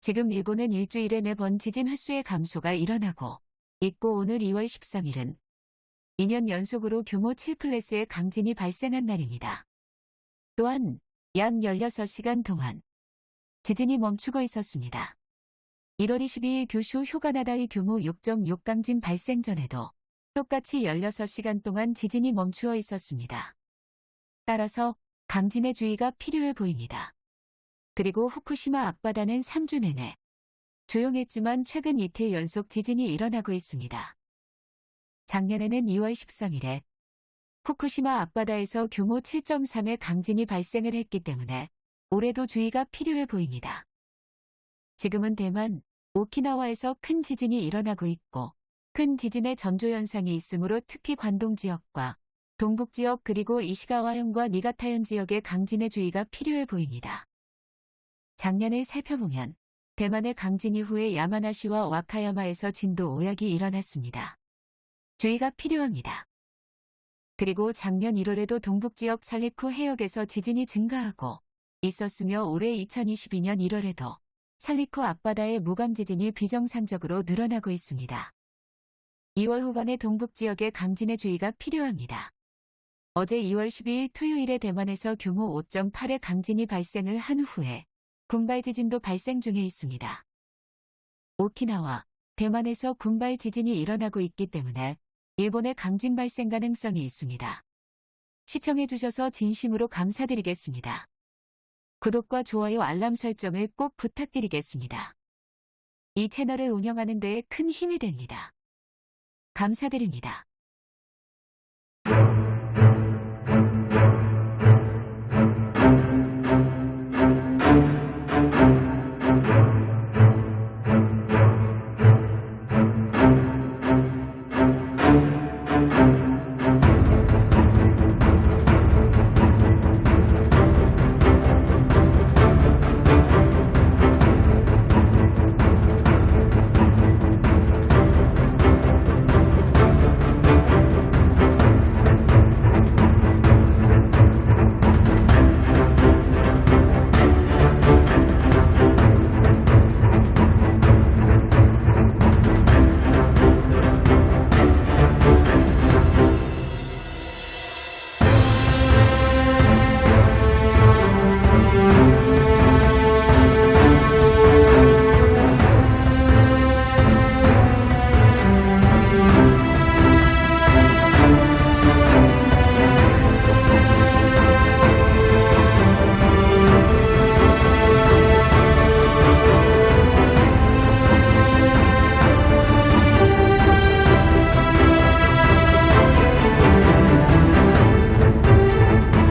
지금 일본은 일주일에 4번 지진 횟수의 감소가 일어나고 있고 오늘 2월 13일은 2년 연속으로 규모 7클래스의 강진이 발생한 날입니다. 또한 약 16시간 동안 지진이 멈추고 있었습니다. 1월 22일 규슈 휴가나다의 규모 6.6 강진 발생 전에도 똑같이 16시간 동안 지진이 멈추어 있었습니다. 따라서 강진의 주의가 필요해 보입니다. 그리고 후쿠시마 앞바다는 3주 내내 조용했지만 최근 이틀 연속 지진이 일어나고 있습니다. 작년에는 2월 13일에 후쿠시마 앞바다에서 규모 7.3의 강진이 발생을 했기 때문에 올해도 주의가 필요해 보입니다. 지금은 대만, 오키나와에서 큰 지진이 일어나고 있고 큰 지진의 전조현상이 있으므로 특히 관동 지역과 동북 지역 그리고 이시가와현과 니가타현 지역의 강진의 주의가 필요해 보입니다. 작년을 살펴보면 대만의 강진 이후에 야마나시와 와카야마에서 진도 5약이 일어났습니다. 주의가 필요합니다. 그리고 작년 1월에도 동북지역 살리쿠 해역에서 지진이 증가하고 있었으며 올해 2022년 1월에도 살리쿠 앞바다의 무감 지진이 비정상적으로 늘어나고 있습니다. 2월 후반에 동북 지역에 강진의 주의가 필요합니다. 어제 2월 12일 토요일에 대만에서 규모 5.8의 강진이 발생을 한 후에 군발 지진도 발생 중에 있습니다. 오키나와 대만에서 군발 지진이 일어나고 있기 때문에 일본의 강진 발생 가능성이 있습니다. 시청해주셔서 진심으로 감사드리겠습니다. 구독과 좋아요 알람 설정을 꼭 부탁드리겠습니다. 이 채널을 운영하는 데에 큰 힘이 됩니다. 감사드립니다.